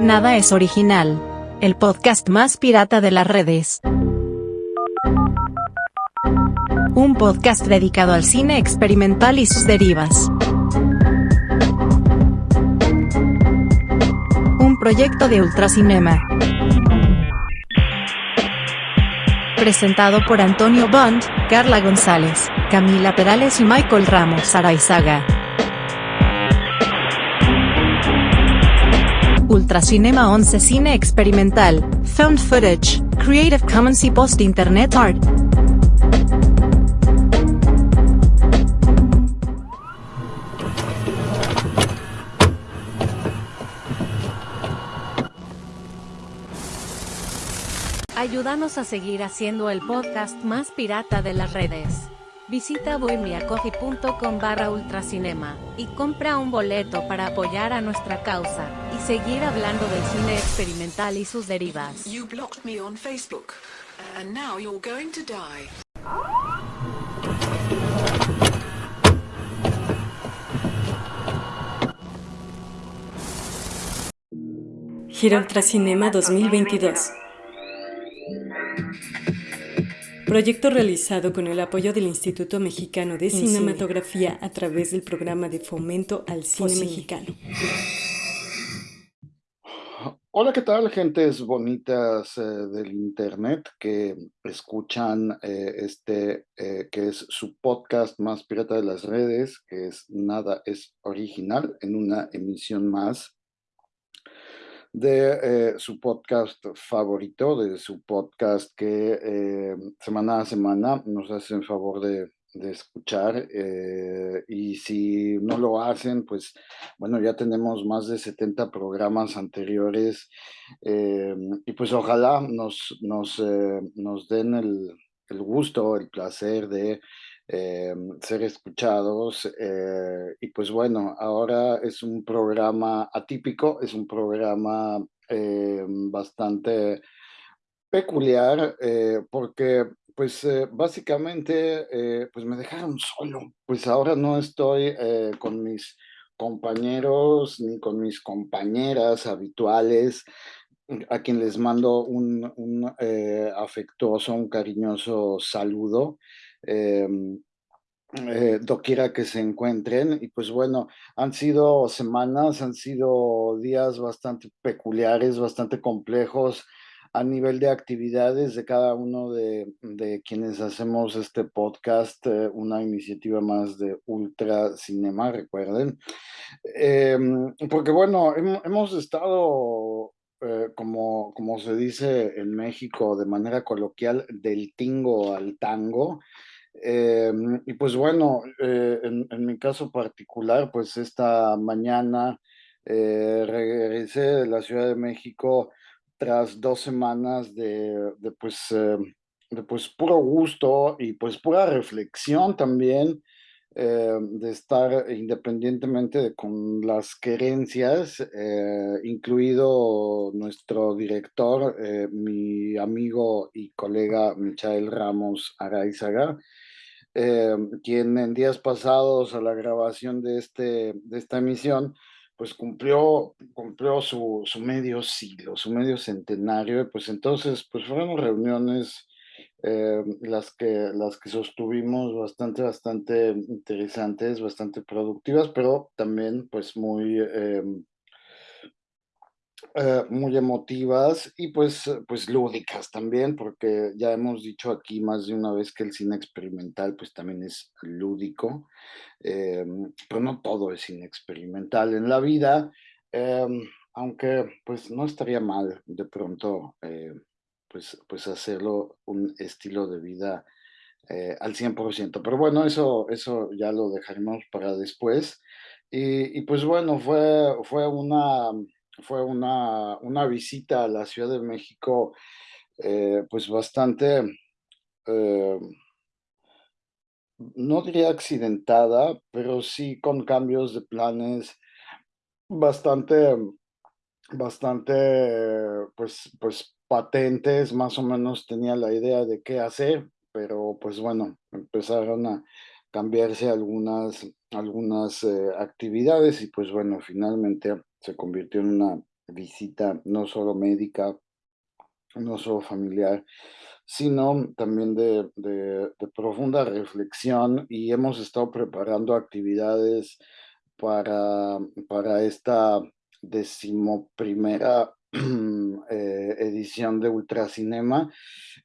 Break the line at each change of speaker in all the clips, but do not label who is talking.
Nada es original. El podcast más pirata de las redes. Un podcast dedicado al cine experimental y sus derivas. Un proyecto de Ultracinema. Presentado por Antonio Bond, Carla González, Camila Perales y Michael Ramos Araizaga. Ultracinema 11 Cine Experimental, Found Footage, Creative Commons y Post Internet Art. Ayúdanos a seguir haciendo el podcast más pirata de las redes. Visita bohemiacoffee.com barra ultracinema y compra un boleto para apoyar a nuestra causa y seguir hablando del cine experimental y sus derivas.
You blocked me on Facebook, and now you're going to die.
Gira Ultracinema 2022. Proyecto realizado con el apoyo del Instituto Mexicano de Cinematografía a través del programa de fomento al cine mexicano.
Hola, ¿qué tal, gentes bonitas eh, del internet que escuchan eh, este, eh, que es su podcast más pirata de las redes, que es Nada es Original, en una emisión más de eh, su podcast favorito, de su podcast que eh, semana a semana nos hacen favor de, de escuchar eh, y si no lo hacen, pues bueno, ya tenemos más de 70 programas anteriores y pues ojalá nos, nos, nos den el, el gusto, el placer de eh, ser escuchados. eh, y pues bueno, ahora es un programa atípico, es un programa eh, bastante peculiar porque pues básicamente pues me dejaron solo. Pues ahora no estoy con mis compañeros ni con mis compañeras habituales a quien les mando un, afectuoso, un cariñoso saludo. Em, eh, doquiera que se encuentren. Y pues bueno, han sido semanas, han sido días bastante peculiares, bastante complejos a nivel de actividades de cada uno de, de quienes hacemos este podcast, eh, una iniciativa más de Ultra Cinema, recuerden. Em, porque bueno, hem- hemos estado, eh, como, como se dice en México de manera coloquial, del tingo al tango. Em, y pues bueno, eh, en, mi caso particular, pues esta mañana eh, regresé de la Ciudad de México tras dos semanas de, pues, eh, de pues puro gusto y pues pura reflexión también, de estar independientemente de con las querencias, incluido nuestro director, mi amigo y colega Michael Ramos Araizaga eh, quien en días pasados a la grabación de, este, de esta emisión, pues cumplió, cumplió su, su medio siglo, su medio centenario, pues entonces, pues fueron reuniones eh, las que, las que sostuvimos bastante, bastante interesantes, bastante productivas, pero también pues muy, eh, eh, muy emotivas y pues, eh, pues lúdicas también, porque ya hemos dicho aquí más de una vez que el cine experimental pues también es lúdico, em, pero no todo es cine experimental en la vida, em, aunque pues no estaría mal de pronto eh, pues, pues hacerlo un estilo de vida eh, al 100%, pero bueno, eso, eso ya lo dejaremos para después. Y, y pues bueno, fue, fue una, fue una, una visita a la Ciudad de México, eh, pues bastante, eh, no diría accidentada, pero sí con cambios de planes bastante, bastante, pues, pues patentes, más o menos tenía la idea de qué hacer, pero pues bueno, empezaron a cambiarse algunas, algunas eh, actividades y pues bueno, finalmente se convirtió en una visita no solo médica, no solo familiar, sino también de, profunda reflexión y hemos estado preparando actividades para, para esta decimoprimera eh, edición de Ultracinema,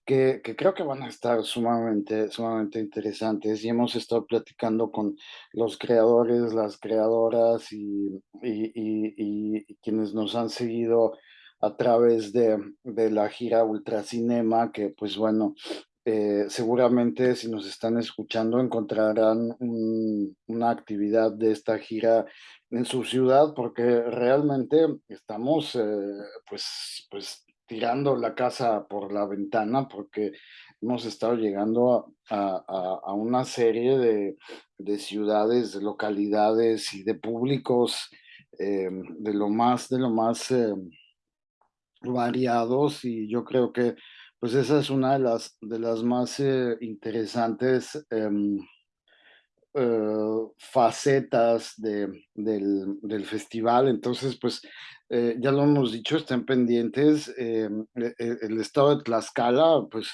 que, creo que van a estar sumamente, sumamente interesantes y hemos estado platicando con los creadores, las creadoras y, y, y quienes nos han seguido a través de, de la gira Ultracinema, que pues bueno, eh, seguramente si nos están escuchando encontrarán una actividad de esta gira en su ciudad porque realmente estamos eh, pues, pues tirando la casa por la ventana porque hemos estado llegando a, a, una serie de, de, ciudades, de localidades y de públicos eh, de lo más, de lo más variados y yo creo que pues esa es una de las, de las más eh, interesantes em, eh, facetas de, del, del, festival. Entonces, pues eh, ya lo hemos dicho, estén pendientes. Em, e, e, el estado de Tlaxcala, pues,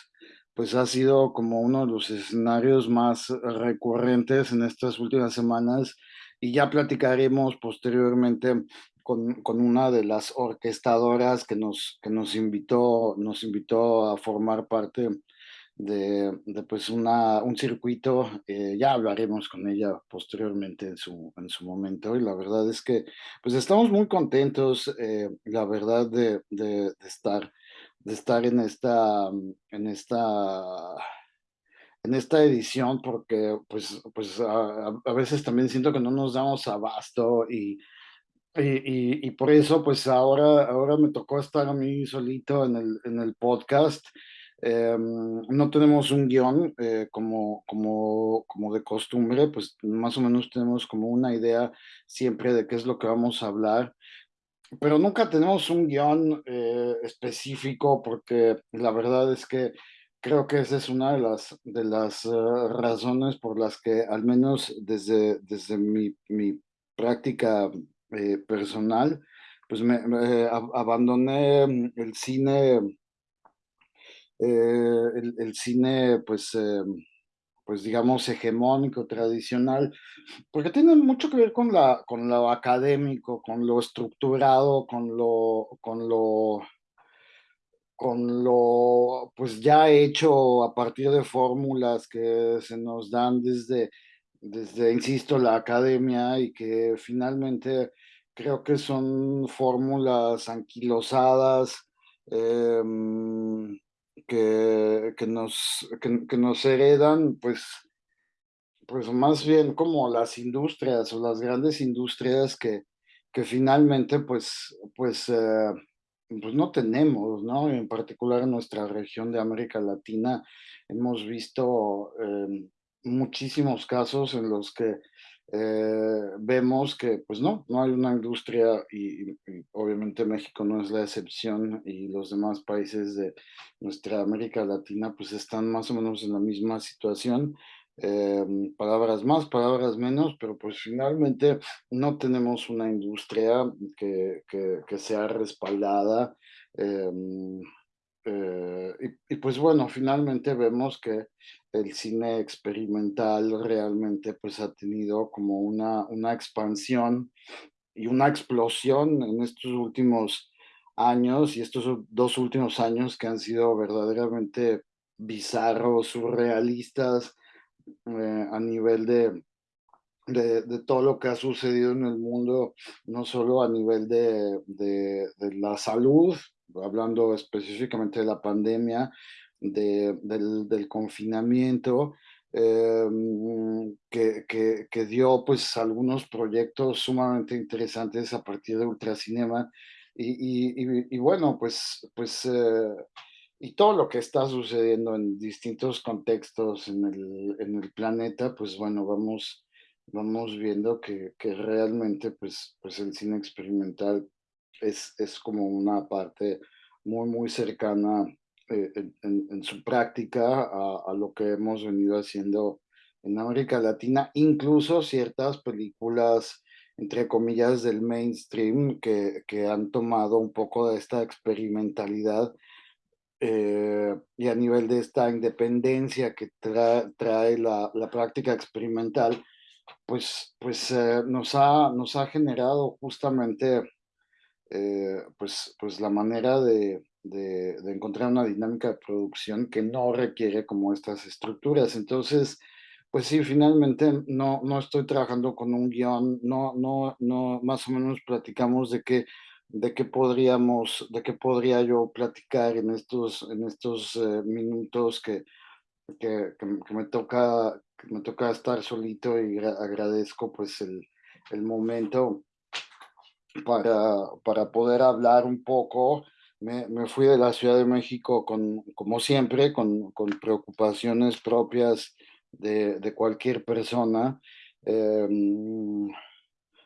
pues ha sido como uno de los escenarios más recurrentes en estas últimas semanas y ya platicaremos posteriormente con, una de las orquestadoras que nos, que nos, invitó, nos invitó a formar parte de, pues una, un circuito, eh, ya hablaremos con ella posteriormente en su, en su momento y la verdad es que pues estamos muy contentos, eh, la verdad, de, de, estar, de estar en esta, en esta en esta edición porque pues, pues a, a, veces también siento que no nos damos abasto y y, y, por eso, pues ahora, ahora me tocó estar a mí solito en el, en el podcast. Em, no tenemos un guion eh, como, como, como de costumbre, pues más o menos tenemos como una idea siempre de qué es lo que vamos a hablar, pero nunca tenemos un guion eh, específico porque la verdad es que creo que esa es una de las, de las eh, razones por las que al menos desde, desde mi, mi práctica eh, personal, pues me, abandoné mm, el cine, eh, el, cine, pues, eh, pues digamos, hegemónico, tradicional, porque tiene mucho que ver con, la, con lo académico, con lo estructurado, con lo, con lo, con lo, pues ya hecho a partir de fórmulas que se nos dan desde desde, insisto, la academia y que finalmente creo que son fórmulas anquilosadas em, que, que, nos, que, nos heredan, pues, pues más bien como las industrias o las grandes industrias que, que finalmente pues, pues, eh, pues no tenemos, ¿no? En particular en nuestra región de América Latina hemos visto em, muchísimos casos en los que eh, vemos que pues no, no hay una industria y, obviamente México no es la excepción y los demás países de nuestra América Latina pues están más o menos en la misma situación. Eh, palabras más, palabras menos, pero pues finalmente no tenemos una industria que, que, sea respaldada. Eh, y, y, pues bueno, finalmente vemos que el cine experimental realmente pues ha tenido como una, una expansión y una explosión en estos últimos años y estos dos últimos años que han sido verdaderamente bizarros, surrealistas eh, a nivel de, de, de, todo lo que ha sucedido en el mundo, no solo a nivel de, de, de la salud, hablando específicamente de la pandemia, de, del, del, confinamiento, eh, que, que, que, dio pues algunos proyectos sumamente interesantes a partir de Ultracinema y, y, y bueno, pues, pues eh, y todo lo que está sucediendo en distintos contextos en el, en el planeta, pues bueno, vamos, vamos viendo que, que realmente pues, pues el cine experimental es, es como una parte muy, muy cercana eh, en, su práctica a, lo que hemos venido haciendo en América Latina, incluso ciertas películas entre comillas, del mainstream que, que han tomado un poco de esta experimentalidad eh, y a nivel de esta independencia que trae la, la, práctica experimental, pues, pues eh, nos, ha, nos ha generado justamente eh, pues, pues la manera de, de, de, encontrar una dinámica de producción que no requiere como estas estructuras. Entonces, pues sí, finalmente no, no estoy trabajando con un guion, no, no, no, más o menos platicamos de qué, de qué podríamos, de qué podría yo platicar en estos, en estos eh, minutos que, que, que, me toca, que me toca estar solito y agradezco pues el, el momento para, para poder hablar un poco. Me, me, fui de la Ciudad de México con, como siempre, con, con preocupaciones propias de, de cualquier persona, eh,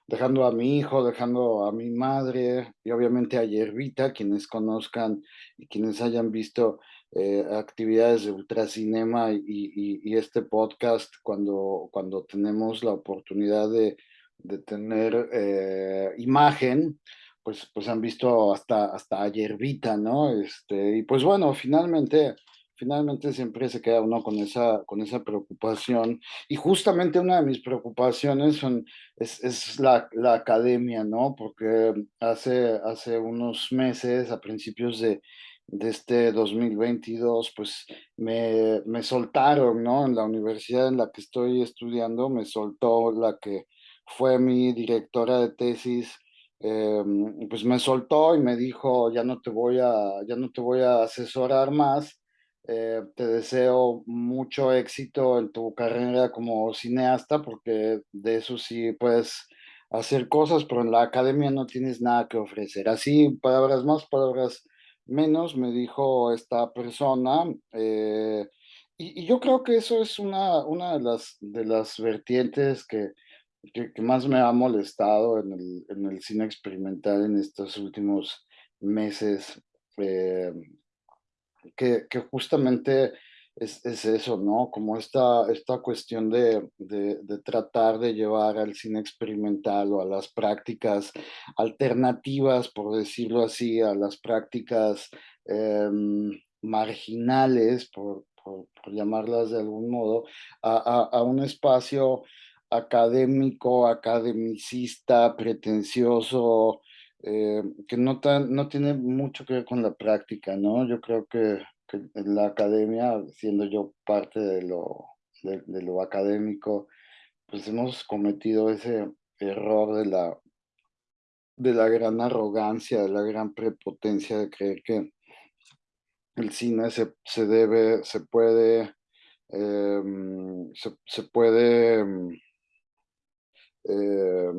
dejando a mi hijo, dejando a mi madre y obviamente a Yerbita, quienes conozcan y quienes hayan visto eh, actividades de ultracinema y, y, y, este podcast cuando, cuando tenemos la oportunidad de, de tener eh, imagen, pues, pues han visto hasta, hasta a Yerbita, ¿no? Este, y pues bueno, finalmente finalmente siempre se queda uno con esa, con esa preocupación. Y justamente una de mis preocupaciones son, es, es la, la, academia, ¿no? Porque hace, hace unos meses, a principios de, de este 2022, pues me, me soltaron, ¿no? En la universidad en la que estoy estudiando, me soltó la que fue mi directora de tesis, eh, pues me soltó y me dijo, ya no te voy a, ya no te voy a asesorar más, eh, te deseo mucho éxito en tu carrera como cineasta, porque de eso sí puedes hacer cosas, pero en la academia no tienes nada que ofrecer. Así, palabras más, palabras menos, me dijo esta persona. Eh, y, y, yo creo que eso es una, una de, las, de las vertientes que, que, que más me ha molestado en el, en el, cine experimental en estos últimos meses. Eh, que, que justamente es, es, eso, ¿no? Como esta, esta cuestión de, de, de, tratar de llevar al cine experimental o a las prácticas alternativas, por decirlo así, a las prácticas eh, marginales, por, por, por, llamarlas de algún modo, a, a, a un espacio académico, academicista, pretencioso, eh, que no, tan, no tiene mucho que ver con la práctica, ¿no? Yo creo que, en la academia, siendo yo parte de lo, de, lo académico, pues hemos cometido ese error de la, de la gran arrogancia, de la gran prepotencia de creer que el cine se, se debe, se puede, eh, se, se, puede... Eh,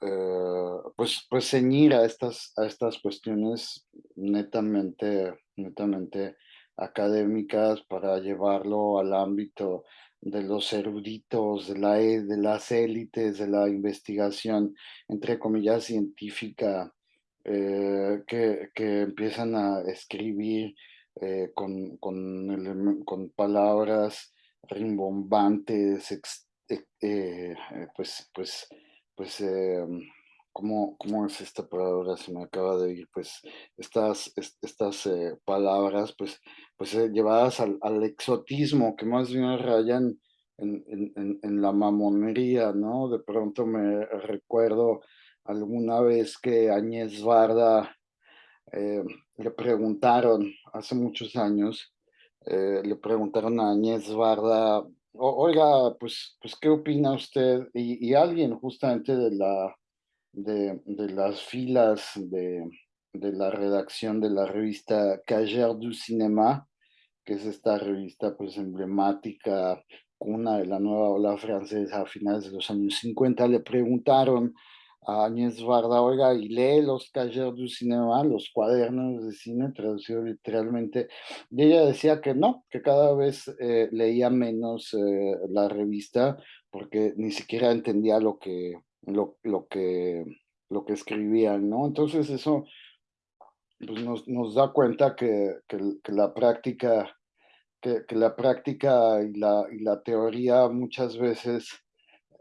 eh, pues, pues ceñir a estas, a estas cuestiones netamente, netamente académicas para llevarlo al ámbito de los eruditos, de, la, e, de las élites, de la investigación, entre comillas, científica, eh, que, que, empiezan a escribir eh, con, con, con, palabras rimbombantes, ex, eh, pues, pues pues, eh, ¿cómo, ¿cómo, es esta palabra? Se me acaba de ir, pues, estas, estas eh, palabras, pues, pues eh, llevadas al, al, exotismo, que más bien rayan en, en, la mamonería, ¿no? De pronto me recuerdo alguna vez que Añez Barda eh, le preguntaron, hace muchos años, le preguntaron a Añez Barda oiga, pues, pues, ¿qué opina usted? Y, alguien justamente de, la, de, de las filas de, de, la redacción de la revista Cager du Cinéma, que es esta revista pues emblemática, una de la nueva ola francesa a finales de los años 50, le preguntaron a Agnès Varda, oiga, y lee los Cahiers du Cinéma, los cuadernos de cine, traducido literalmente, y ella decía que no, que cada vez eh, leía menos eh, la revista, porque ni siquiera entendía lo que, lo, lo que, lo que escribían, ¿no? Entonces eso pues nos, nos da cuenta que, que, que la práctica, que, que, la práctica y la, y la teoría muchas veces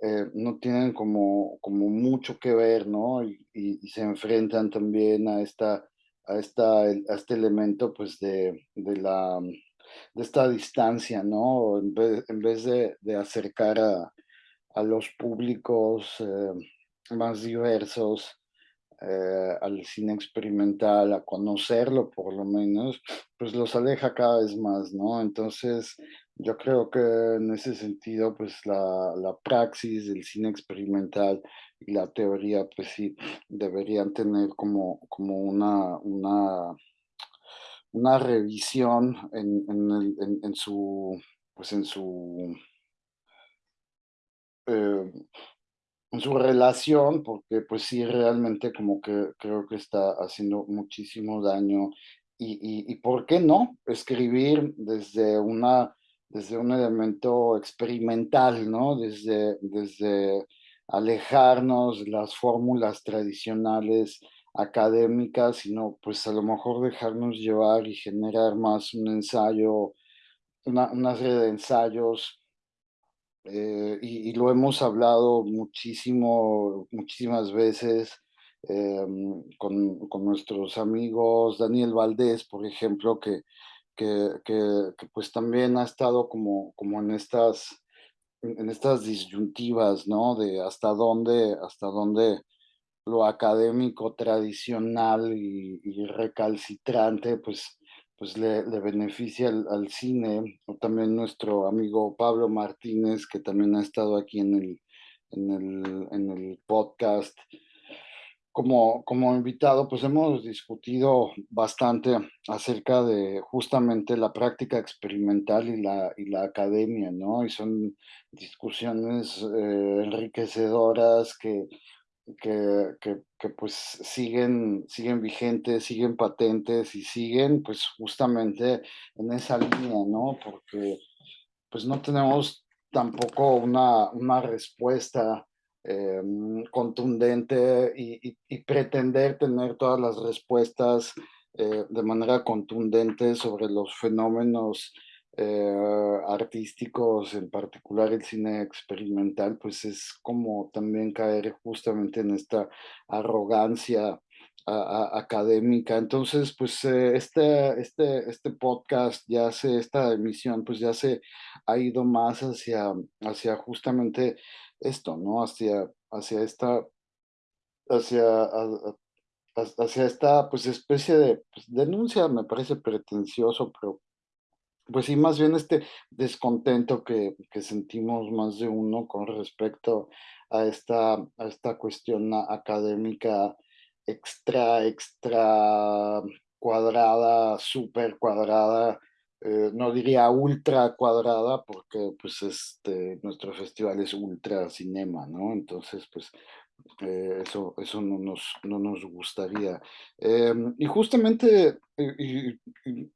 eh, no tienen como, como mucho que ver, ¿no? Y, se enfrentan también a, esta, a, esta, a este elemento, pues, de, de, la, de esta distancia, ¿no? En vez, en vez de, de, acercar a, a los públicos eh, más diversos, eh, al cine experimental, a conocerlo por lo menos, pues los aleja cada vez más, ¿no? Entonces, yo creo que en ese sentido, pues la, la praxis del cine experimental y la teoría, pues sí, deberían tener como, como una, una, una revisión en, en, en, su, pues en su eh, su relación, porque pues sí, realmente como que creo que está haciendo muchísimo daño. Y, y, ¿por qué no? Escribir desde, una, desde un elemento experimental, ¿no? Desde, desde alejarnos las fórmulas tradicionales académicas, sino pues a lo mejor dejarnos llevar y generar más un ensayo, una, una serie de ensayos eh, y, lo hemos hablado muchísimo, muchísimas veces em, con, con, nuestros amigos, Daniel Valdés, por ejemplo, que, que, pues también ha estado como, como en estas en estas disyuntivas, ¿no? De hasta dónde, hasta dónde lo académico tradicional y, recalcitrante, pues pues le, beneficia al, cine, o también nuestro amigo Pablo Martínez, que también ha estado aquí en el, en el, en el podcast. Como, como invitado, pues hemos discutido bastante acerca de justamente la práctica experimental y la, y la academia, ¿no? Y son discusiones eh, enriquecedoras que que, que, pues siguen, siguen vigentes, siguen patentes y siguen pues justamente en esa línea, ¿no? Porque pues no tenemos tampoco una, una respuesta eh, contundente y, pretender tener todas las respuestas eh, de manera contundente sobre los fenómenos eh, artísticos, en particular el cine experimental, pues es como también caer justamente en esta arrogancia académica. Entonces, pues este, este, este podcast ya se, esta emisión, pues ya se ha ido más hacia, hacia justamente esto, ¿no? Hacia, hacia esta, hacia, hacia esta, pues especie de pues, denuncia, me parece pretencioso, pero pues sí, más bien este descontento que, que, sentimos más de uno con respecto a esta, a esta cuestión académica extra, extra cuadrada, súper cuadrada, eh, no diría ultra cuadrada, porque pues este, nuestro festival es ultra cinema, ¿no? Entonces, pues eh, eso, eso no, nos, no nos gustaría. Em, y, justamente, y,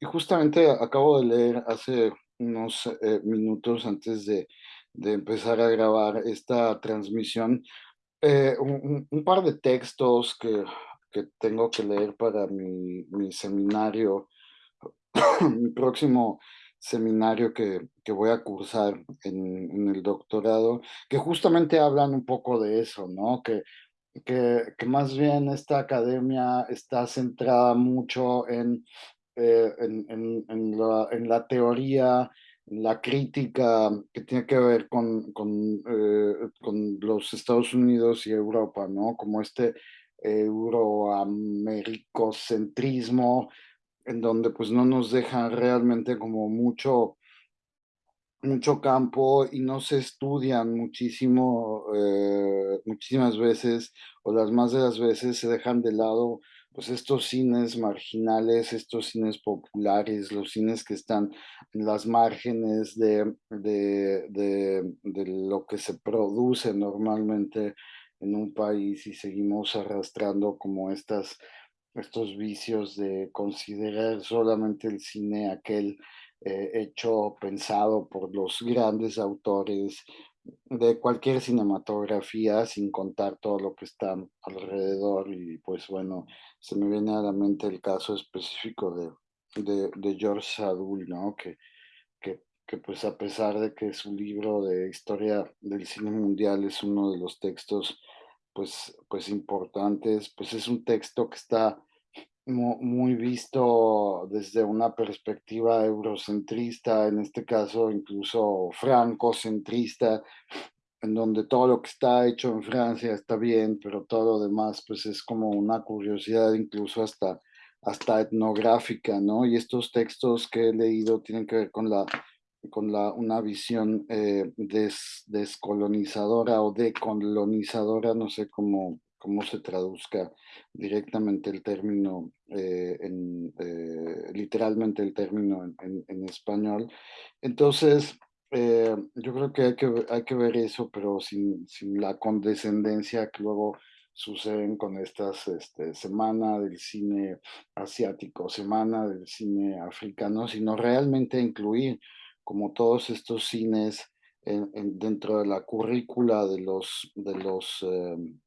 justamente acabo de leer hace unos eh, minutos antes de, de, empezar a grabar esta transmisión un, un, par de textos que, que, tengo que leer para mi, mi seminario, mi próximo seminario que, que voy a cursar en, el doctorado, que justamente hablan un poco de eso, ¿no? Que, que, que más bien esta academia está centrada mucho en, eh, en, en, la, en la teoría, la crítica que tiene que ver con, con, eh, con los Estados Unidos y Europa, ¿no? Como este euroamericocentrismo en donde pues no nos dejan realmente como mucho, mucho campo y no se estudian muchísimo, eh, muchísimas veces, o las más de las veces se dejan de lado pues estos cines marginales, estos cines populares, los cines que están en las márgenes de, de, de lo que se produce normalmente en un país y seguimos arrastrando como estas estos vicios de considerar solamente el cine aquel eh, hecho, pensado por los grandes autores de cualquier cinematografía, sin contar todo lo que está alrededor. Y pues bueno, se me viene a la mente el caso específico de, de, George Sadul, ¿no? Que, que que pues a pesar de que su libro de historia del cine mundial es uno de los textos pues, pues importantes, pues es un texto que está muy visto desde una perspectiva eurocentrista, en este caso incluso francocentrista, en donde todo lo que está hecho en Francia está bien, pero todo lo demás pues es como una curiosidad incluso hasta, hasta etnográfica, ¿no? Y estos textos que he leído tienen que ver con la con la, una visión eh, descolonizadora o decolonizadora, no sé cómo, cómo se traduzca directamente el término, eh, eh, literalmente el término en, en, español. Entonces, eh, yo creo que hay, que hay que ver eso, pero sin, sin la condescendencia que luego suceden con estas este, semana del cine asiático, semana del cine africano, sino realmente incluir como todos estos cines dentro de la currícula de los, de los em,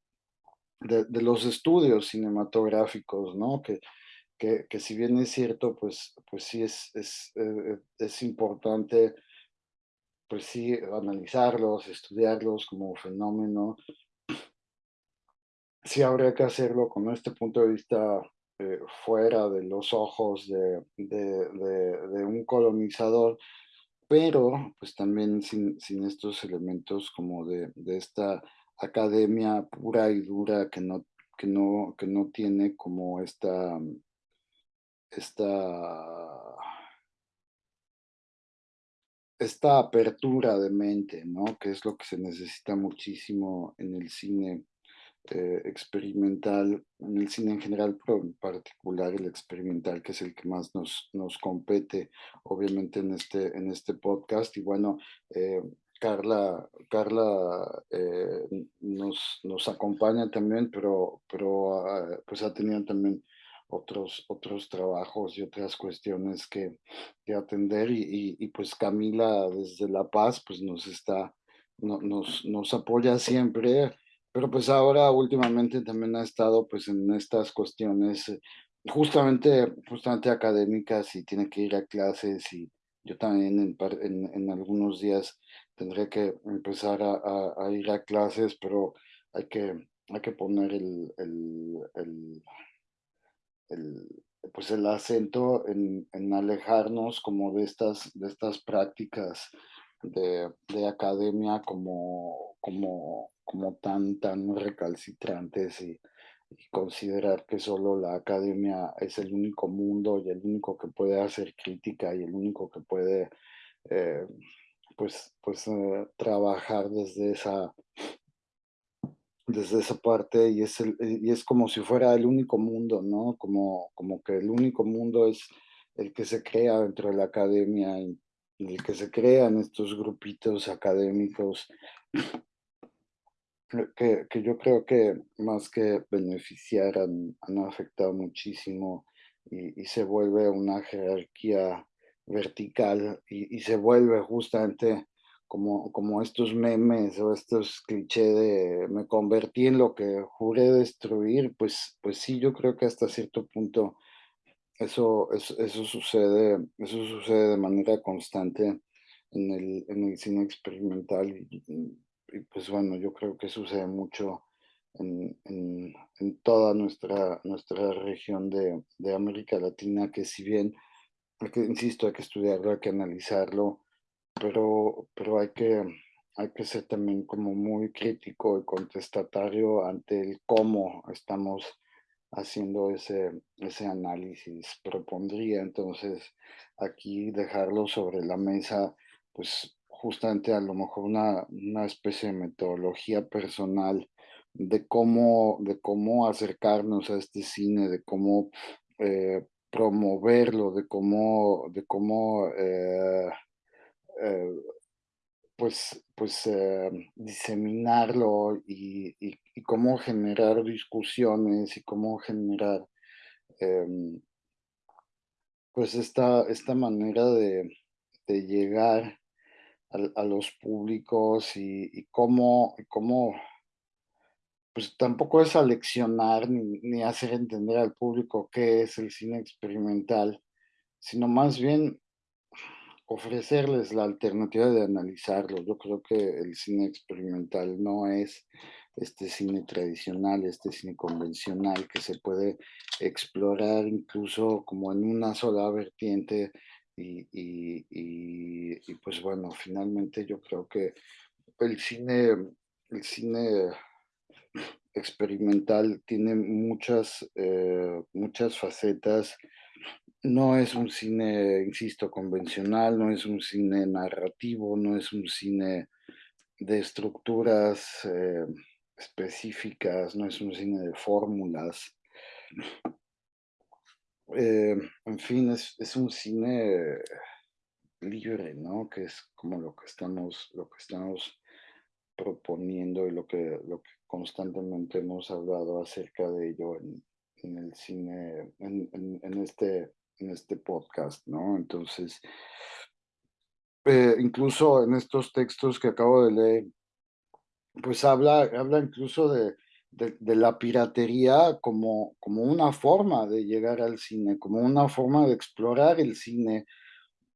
de, los estudios cinematográficos, ¿no? Que, que, si bien es cierto, pues, pues sí es, es, eh, es importante, pues sí, analizarlos, estudiarlos como fenómeno. Sí habría que hacerlo con este punto de vista eh, fuera de los ojos de, de, un colonizador, pero pues también sin, sin estos elementos como de, de esta academia pura y dura que no, que no, que no tiene como esta, esta, esta apertura de mente, ¿no? Que es lo que se necesita muchísimo en el cine eh, experimental, en el cine en general, pero en particular el experimental, que es el que más nos, nos compete, obviamente, en este, en este podcast. Y bueno, eh, Carla, Carla eh, nos, nos, acompaña también, pero, pero ah, pues ha tenido también otros, otros trabajos y otras cuestiones que, que atender y, y, pues Camila desde La Paz pues nos está, nos, nos apoya siempre, pero pues ahora últimamente también ha estado pues en estas cuestiones eh, justamente, justamente académicas y tiene que ir a clases y yo también en, en, en algunos días tendré que empezar a, ir a clases, pero hay que, poner el, pues acento en, alejarnos como de estas, prácticas de, academia como, tan, recalcitrantes y, considerar que solo la academia es el único mundo y el único que puede hacer crítica y el único que puede eh, pues, pues eh, trabajar desde esa, desde esa parte y es, el, y es como si fuera el único mundo, ¿no? Como, como que el único mundo es el que se crea dentro de la academia y, el que se crean estos grupitos académicos que, que, yo creo que más que beneficiar han, han afectado muchísimo y, y, se vuelve una jerarquía vertical y, se vuelve justamente como, como estos memes o estos clichés de me convertí en lo que juré destruir, pues, pues sí, yo creo que hasta cierto punto eso, eso, eso sucede, eso sucede de manera constante en el, en el cine experimental y, pues bueno, yo creo que sucede mucho en, en, en toda nuestra, nuestra región de, de América Latina, que si bien porque, insisto, hay que estudiarlo, hay que analizarlo, pero, pero hay, que, hay que ser también como muy crítico y contestatario ante el cómo estamos haciendo ese, ese análisis. Propondría entonces aquí dejarlo sobre la mesa, pues justamente a lo mejor una, una especie de metodología personal de cómo, de cómo acercarnos a este cine, de cómo eh, promoverlo, de cómo, de cómo eh, eh, pues, pues eh, diseminarlo y, cómo generar discusiones y cómo generar em, pues esta, esta manera de, llegar a, los públicos y, y cómo, cómo pues tampoco es aleccionar ni, ni hacer entender al público qué es el cine experimental, sino más bien ofrecerles la alternativa de analizarlo. Yo creo que el cine experimental no es este cine tradicional, este cine convencional que se puede explorar incluso como en una sola vertiente y, y, pues bueno, finalmente yo creo que el cine, el cine experimental tiene muchas, eh, muchas facetas. No es un cine, insisto, convencional, no es un cine narrativo, no es un cine de estructuras eh, específicas, no es un cine de fórmulas. Eh, en fin, es, es, un cine libre, ¿no? Que es como lo que estamos, lo que estamos proponiendo y lo que, lo que constantemente hemos hablado acerca de ello en, el cine, en, en, este, en este podcast, ¿no? Entonces, eh, incluso en estos textos que acabo de leer, pues habla, habla incluso de, de, la piratería como, como una forma de llegar al cine, como una forma de explorar el cine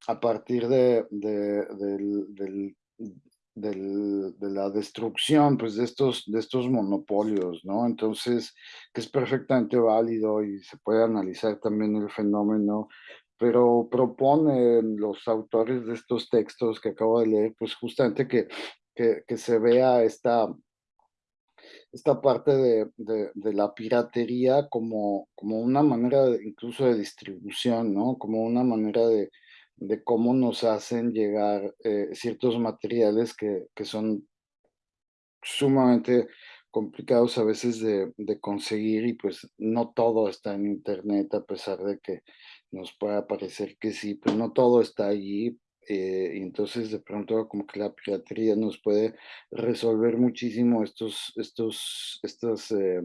a partir de, del, de la destrucción pues, de, estos, de estos monopolios, ¿no? Entonces, que es perfectamente válido y se puede analizar también el fenómeno, pero proponen los autores de estos textos que acabo de leer, pues justamente que, que, se vea esta, esta parte de, de, la piratería como, como una manera incluso de distribución, ¿no? Como una manera de, de cómo nos hacen llegar eh, ciertos materiales que, que, son sumamente complicados a veces de, de, conseguir y pues no todo está en internet a pesar de que nos pueda parecer que sí, pero no todo está allí eh, y entonces de pronto como que la piratería nos puede resolver muchísimo estos, estos, estas eh,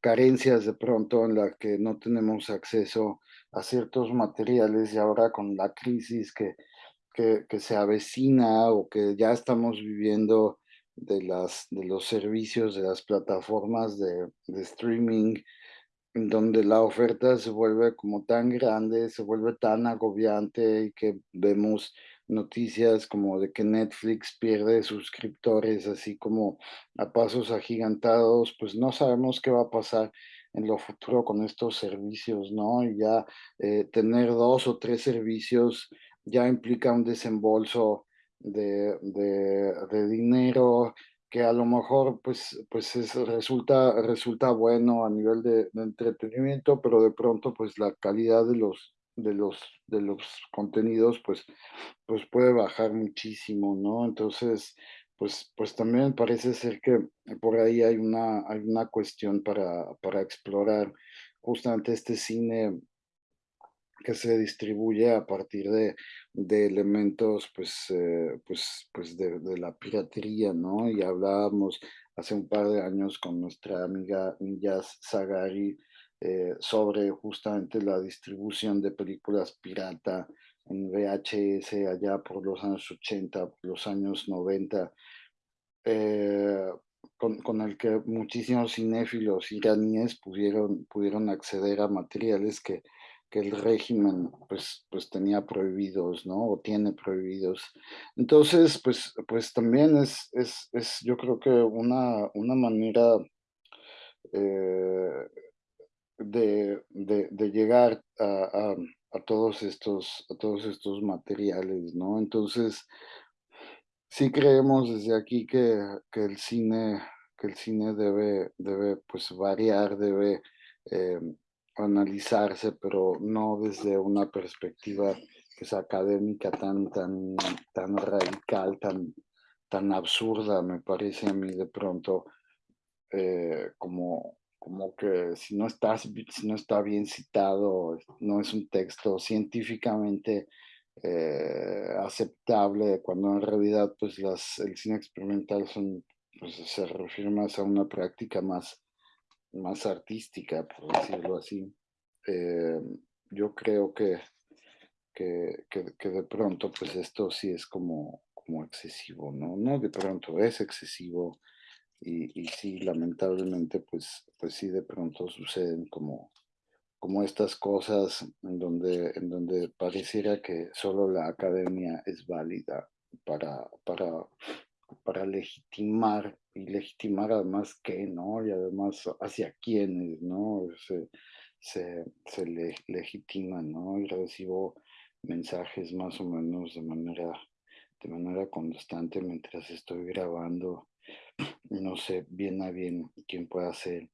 carencias de pronto en las que no tenemos acceso a ciertos materiales y ahora con la crisis que, que, que se avecina o que ya estamos viviendo de, las, de los servicios, de las plataformas de, de streaming, donde la oferta se vuelve como tan grande, se vuelve tan agobiante y que vemos noticias como de que Netflix pierde suscriptores así como a pasos agigantados, pues no sabemos qué va a pasar en lo futuro con estos servicios, ¿no? Y ya eh, tener dos o tres servicios ya implica un desembolso de, de, de dinero que a lo mejor pues, pues es, resulta, resulta bueno a nivel de, entretenimiento, pero de pronto pues la calidad de los, de los, de los contenidos pues, pues puede bajar muchísimo, ¿no? Entonces, pues, pues también parece ser que por ahí hay una, hay una cuestión para, para explorar justamente este cine que se distribuye a partir de, de elementos pues, eh, pues, pues de, de, la piratería, ¿no? Y hablábamos hace un par de años con nuestra amiga Millas Zagari eh, sobre justamente la distribución de películas pirata en VHS allá por los años 80, por los años 90, eh, con, con, el que muchísimos cinéfilos iraníes pudieron, pudieron acceder a materiales que que el régimen pues, pues tenía prohibidos, ¿no? O tiene prohibidos. Entonces, pues, pues también es, es, es yo creo que una, una manera eh, de, de, llegar a, a, todos estos, a todos estos materiales, ¿no? Entonces, sí creemos desde aquí que, que el cine, que el cine debe, debe pues variar, debe eh, analizarse, pero no desde una perspectiva que es académica tan, tan, tan radical, tan, tan absurda, me parece a mí de pronto, eh, como, como que si no, estás, si no está bien citado, no es un texto científicamente eh, aceptable, cuando en realidad pues las, el cine experimental son, pues, se refiere más a una práctica más más artística, por decirlo así. Eh, yo creo que, que, que, de pronto, pues esto sí es como, como excesivo, ¿no? No de pronto es excesivo y, y sí, lamentablemente, pues, pues sí de pronto suceden como, como estas cosas en donde, en donde pareciera que solo la academia es válida para, para, para legitimar y legitimar además qué, ¿no? Y además hacia quiénes, ¿no? Se, se, se le, legitiman, ¿no? Y recibo mensajes más o menos de manera, de manera constante mientras estoy grabando. No sé bien a bien quién puede ser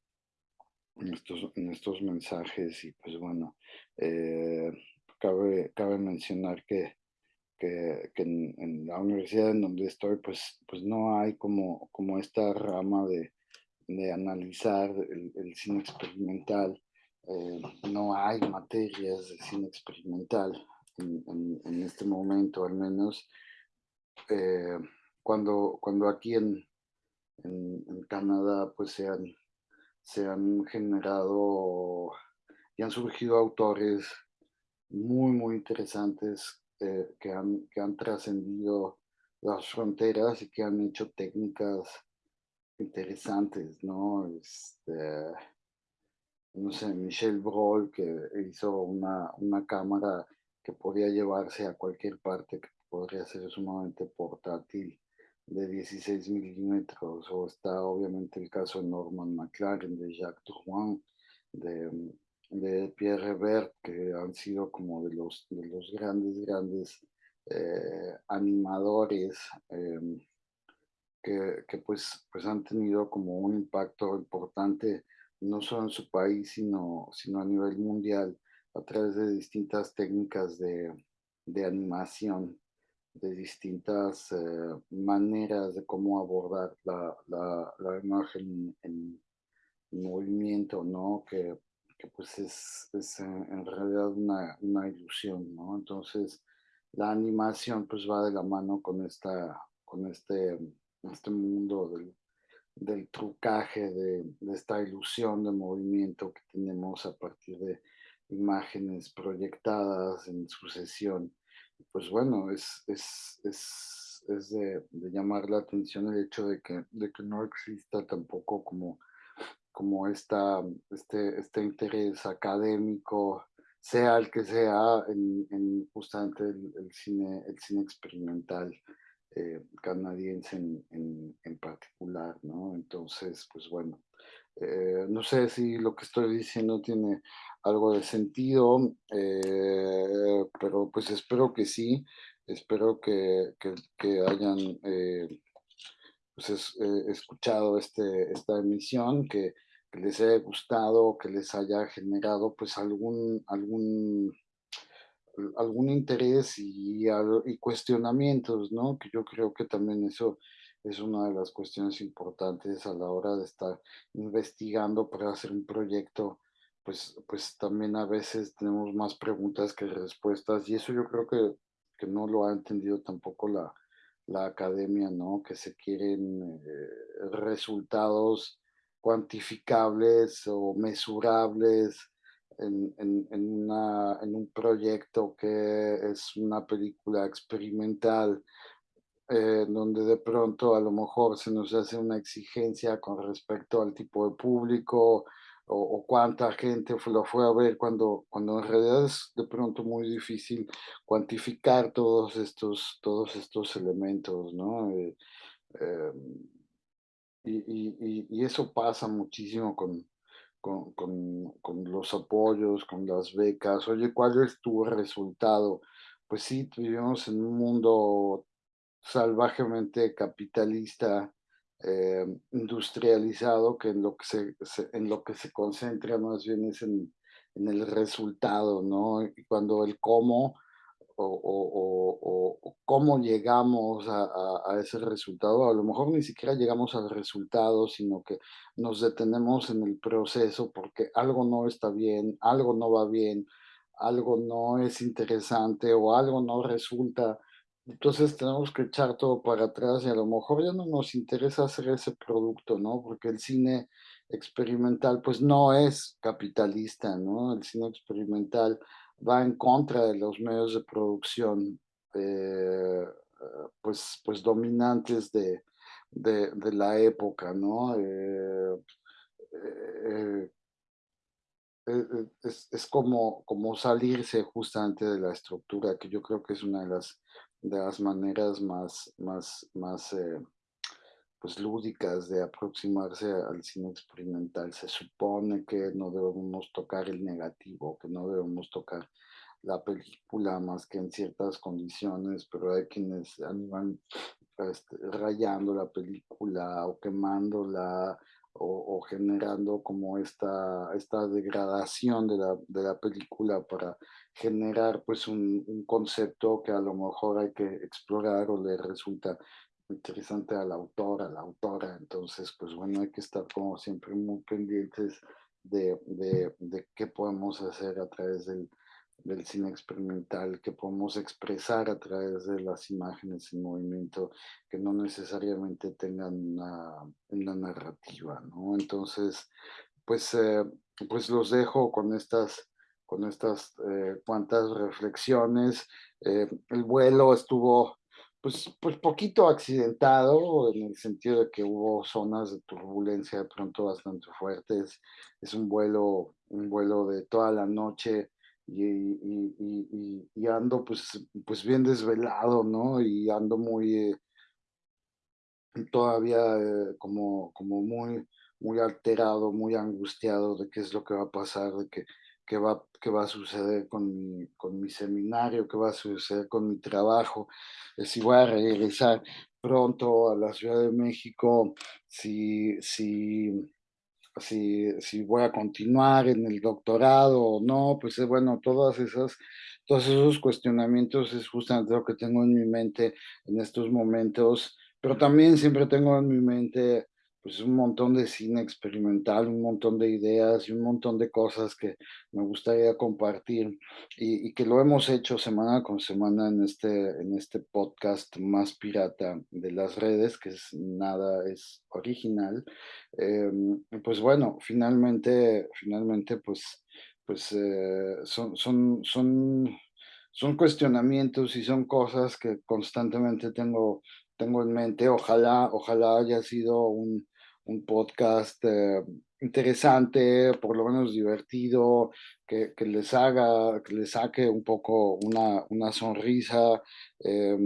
en estos, estos mensajes y pues bueno, eh, cabe, cabe mencionar que, que, en, la universidad en donde estoy pues, pues no hay como, como esta rama de, de analizar el, cine experimental, eh, no hay materias de cine experimental en, en, este momento al menos. Eh, cuando, cuando aquí en, en, Canadá pues se han, se han generado y han surgido autores muy, muy interesantes eh, que han, que han trascendido las fronteras y que han hecho técnicas interesantes, ¿no? Este, no sé, Michel Brol, que hizo una, una cámara que podía llevarse a cualquier parte, que podría ser sumamente portátil de 16 milímetros, o está obviamente el caso de Norman McLaren, de Jacques Drouin, de, de Pierre Revert, que han sido como de los, de los grandes, grandes eh, animadores em, que, que, pues, pues han tenido como un impacto importante no solo en su país, sino, sino a nivel mundial a través de distintas técnicas de, de animación de distintas eh, maneras de cómo abordar la, la, la imagen en, movimiento, ¿no? Que, que pues es, es en, realidad una, una, ilusión, ¿no? Entonces, la animación pues va de la mano con, esta, con este, este mundo del, del trucaje, de, de esta ilusión de movimiento que tenemos a partir de imágenes proyectadas en sucesión pues bueno, es, es, es, es de, llamar la atención el hecho de que, de que no exista tampoco como, como esta, este, este interés académico, sea el que sea, en, en justamente el, cine, el cine experimental eh, canadiense en, en, en, particular, ¿no? Entonces, pues bueno, eh, no sé si lo que estoy diciendo tiene algo de sentido, eh, pero pues espero que sí, espero que, que, hayan eh, pues escuchado este, esta emisión, que, les haya gustado, que les haya generado pues algún, algún, algún interés y cuestionamientos, ¿no? Que yo creo que también eso es una de las cuestiones importantes a la hora de estar investigando para hacer un proyecto, pues, pues también a veces tenemos más preguntas que respuestas y eso yo creo que, que no lo ha entendido tampoco la, la academia, ¿no? Que se quieren eh, resultados cuantificables o mesurables en, en, una, en un proyecto que es una película experimental eh, donde de pronto a lo mejor se nos hace una exigencia con respecto al tipo de público o, cuánta gente lo fue a ver cuando, cuando en realidad es de pronto muy difícil cuantificar todos estos, todos estos elementos, ¿no? Eh, em, y, y, y, eso pasa muchísimo con, con, con, con, los apoyos, con las becas. Oye, ¿cuál es tu resultado? Pues sí, vivimos en un mundo salvajemente capitalista, eh, industrializado, que en lo que se, en lo que se concentra más bien es en, en el resultado, ¿no? Y cuando el cómo o, o, cómo llegamos a, a, a, ese resultado, a lo mejor ni siquiera llegamos al resultado, sino que nos detenemos en el proceso porque algo no está bien, algo no va bien, algo no es interesante o algo no resulta entonces tenemos que echar todo para atrás y a lo mejor ya no nos interesa hacer ese producto, ¿no? Porque el cine experimental pues no es capitalista, ¿no? El cine experimental va en contra de los medios de producción eh, pues, pues dominantes de, de, la época, ¿no? Eh, eh, es, es, como, como salirse justamente de la estructura, que yo creo que es una de las, de las maneras más, más, más pues lúdicas de aproximarse al cine experimental. Se supone que no debemos tocar el negativo, que no debemos tocar la película más que en ciertas condiciones, pero hay quienes animan este, rayando la película o quemándola o, generando como esta, esta degradación de la, de la película para generar pues un, un, concepto que a lo mejor hay que explorar o le resulta interesante al autor, a la autora, entonces pues bueno, hay que estar como siempre muy pendientes de, de, de qué podemos hacer a través del, del cine experimental que podemos expresar a través de las imágenes en movimiento que no necesariamente tengan una, narrativa, ¿no? Entonces, pues, eh, pues los dejo con estas, con estas eh, cuantas reflexiones. Eh, el vuelo estuvo pues, pues poquito accidentado en el sentido de que hubo zonas de turbulencia de pronto bastante fuertes. Es un vuelo, un vuelo de toda la noche y, y, ando pues, pues bien desvelado, ¿no? Y ando muy, eh, todavía eh, como, como muy, muy alterado, muy angustiado de qué es lo que va a pasar, de qué, qué, va, qué va a suceder con mi, con mi seminario, qué va a suceder con mi trabajo, eh, si voy a regresar pronto a la Ciudad de México, si, si si, si voy a continuar en el doctorado o no, pues eh, bueno, todas esas, todos esos cuestionamientos es justamente lo que tengo en mi mente en estos momentos, pero también siempre tengo en mi mente pues un montón de cine experimental, un montón de ideas y un montón de cosas que me gustaría compartir y, y, que lo hemos hecho semana con semana en este, en este podcast más pirata de las redes, que es nada, es original. Eh, pues bueno, finalmente, finalmente, pues, pues eh, son, son, son, son cuestionamientos y son cosas que constantemente tengo tengo en mente. Ojalá, ojalá haya sido un, un podcast eh, interesante, por lo menos divertido, que, que, les haga, que les saque un poco una, una sonrisa. Eh,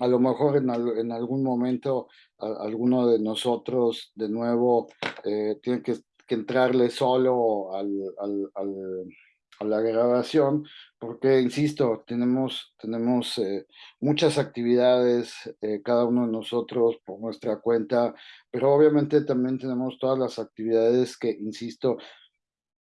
a lo mejor en, en algún momento alguno de nosotros de nuevo eh, tiene que, que, entrarle solo al, al a la grabación, porque, insisto, tenemos, tenemos eh, muchas actividades, eh, cada uno de nosotros por nuestra cuenta, pero obviamente también tenemos todas las actividades que, insisto,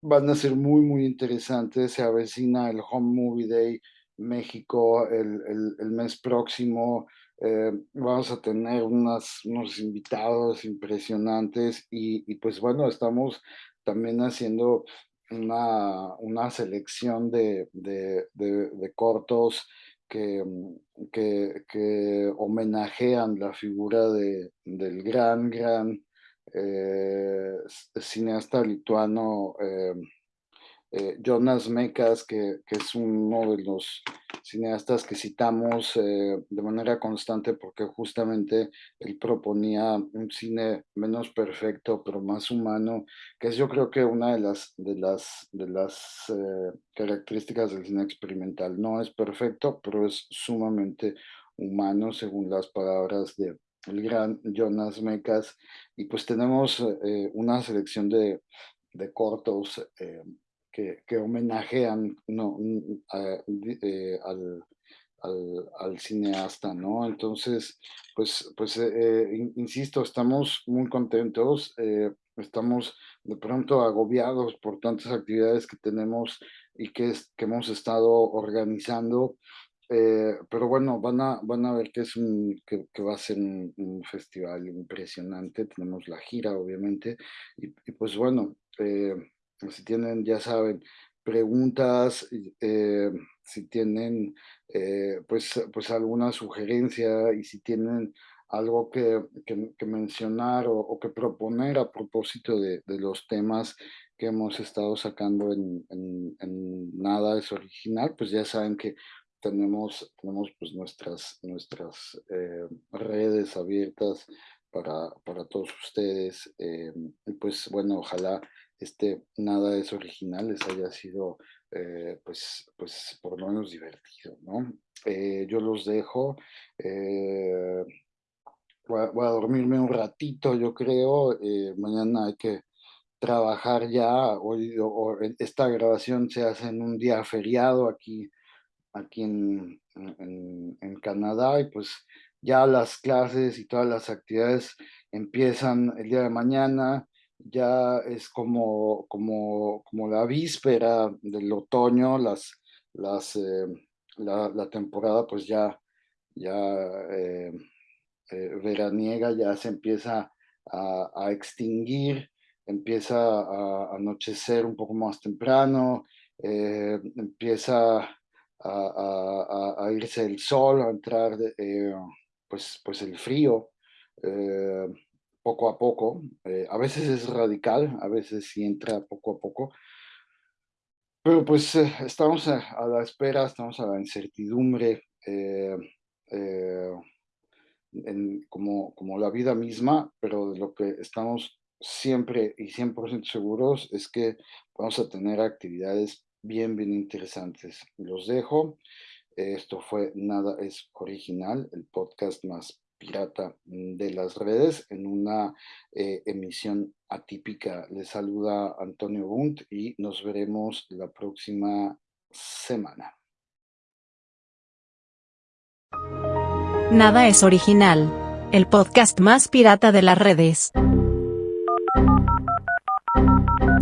van a ser muy, muy interesantes. Se avecina el Home Movie Day México el, el, el mes próximo. Eh, vamos a tener unas, unos invitados impresionantes y, y pues bueno, estamos también haciendo una, una selección de, de, de, cortos que, que, que, homenajean la figura de, del gran, gran eh, cineasta lituano eh, eh, Jonas Mekas, que, que, es uno de los cineastas que citamos eh, de manera constante porque justamente él proponía un cine menos perfecto pero más humano, que es yo creo que una de las, de las, de las eh, características del cine experimental. No es perfecto, pero es sumamente humano según las palabras de el gran Jonas Mekas. Y pues tenemos eh, una selección de, de cortos que, que homenajean no, eh, al, al, al, cineasta, ¿no? Entonces, pues, pues eh, eh insisto, estamos muy contentos, eh, estamos de pronto agobiados por tantas actividades que tenemos y que, es, que hemos estado organizando, eh, pero bueno, van a, van a ver que, es un, que, que va a ser un, un, festival impresionante, tenemos la gira obviamente, y, y pues bueno, si tienen, ya saben, preguntas, eh, si tienen eh, pues, pues alguna sugerencia y si tienen algo que, que, mencionar o, que proponer a propósito de, de, los temas que hemos estado sacando en, en, en, Nada es Original, pues ya saben que tenemos, tenemos pues nuestras, nuestras eh, redes abiertas para, para todos ustedes. y pues bueno, ojalá este nada es original les haya sido eh, pues, pues por lo menos divertido, ¿no? Eh, yo los dejo, eh, voy, a, dormirme un ratito, yo creo, mañana hay que trabajar ya, hoy esta grabación se hace en un día feriado aquí, aquí en, en Canadá y pues ya las clases y todas las actividades empiezan el día de mañana, ya es como, como, como la víspera del otoño, las, las, eh, la, temporada pues ya, ya eh, eh, veraniega ya se empieza a, extinguir, empieza a, anochecer un poco más temprano, empieza a, irse el sol, a entrar pues, pues el frío poco a poco. Eh, a veces es radical, a veces sí entra poco a poco. Pero pues eh, estamos a, la espera, estamos a la incertidumbre, eh, como, como la vida misma, pero de lo que estamos siempre y 100% seguros es que vamos a tener actividades bien, bien interesantes. Los dejo. Esto fue Nada es Original, el podcast más pirata de las redes en una eh, emisión atípica. Les saluda Antonio Bunt y nos veremos la próxima semana.
Nada es original. El podcast más pirata de las redes.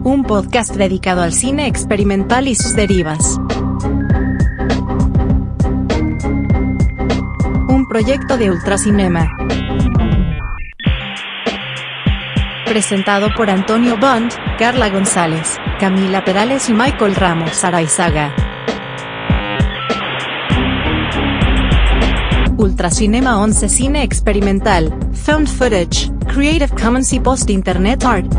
Un podcast dedicado al cine experimental y sus derivas. Proyecto de Ultracinema. Presentado por Antonio Bond, Carla González, Camila Perales y Michael Ramos Araizaga. Ultracinema 11 Cine Experimental, Found Footage, Creative Commons y Post Internet Art.